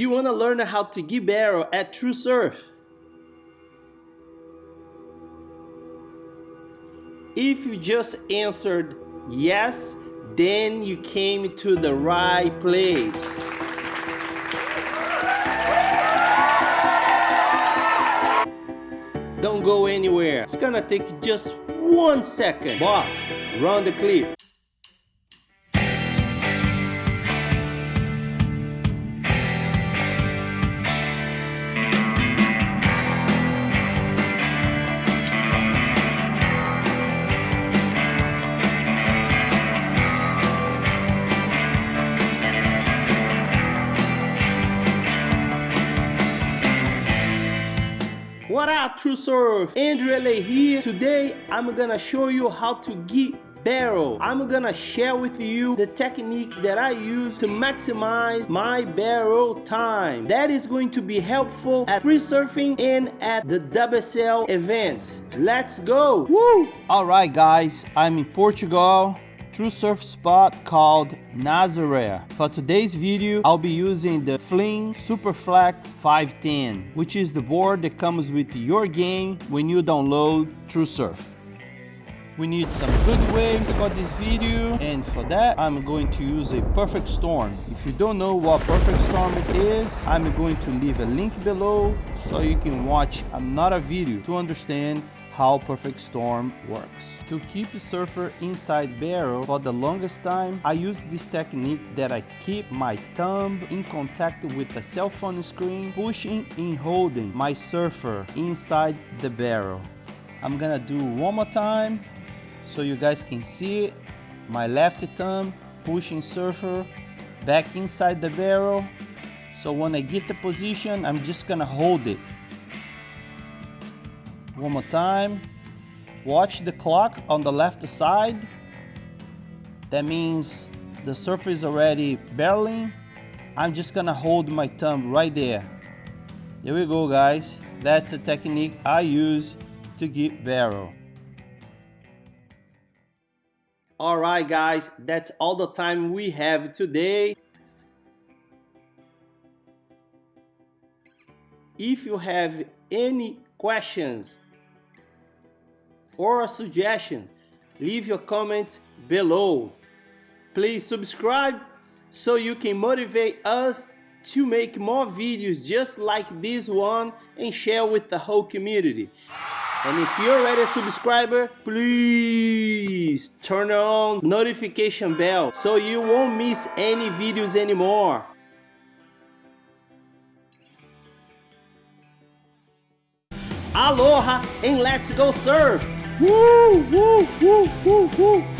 Do you want to learn how to give barrel at true TrueSurf? If you just answered yes, then you came to the right place. Don't go anywhere. It's gonna take just one second. Boss, run the clip. What up True Surf? Andrew LA here. Today I'm gonna show you how to get barrel. I'm gonna share with you the technique that I use to maximize my barrel time. That is going to be helpful at free surfing and at the WSL event. Let's go! Woo! Alright guys, I'm in Portugal TrueSurf spot called Nazaré. For today's video, I'll be using the Flynn Superflex 510, which is the board that comes with your game when you download TrueSurf. We need some good waves for this video and for that I'm going to use a perfect storm. If you don't know what perfect storm it is, I'm going to leave a link below so you can watch another video to understand how Perfect Storm works. To keep the surfer inside barrel for the longest time, I use this technique that I keep my thumb in contact with the cell phone screen, pushing and holding my surfer inside the barrel. I'm gonna do one more time so you guys can see it. My left thumb pushing surfer back inside the barrel. So when I get the position, I'm just gonna hold it one more time. Watch the clock on the left side. That means the surface is already barreling. I'm just gonna hold my thumb right there. There we go guys. That's the technique I use to get barrel. Alright guys, that's all the time we have today. If you have any questions or a suggestion, leave your comments below. Please subscribe so you can motivate us to make more videos just like this one and share with the whole community. And if you're already a subscriber, please turn on notification bell so you won't miss any videos anymore. Aloha and let's go surf! Woo, woo, woo, woo, woo.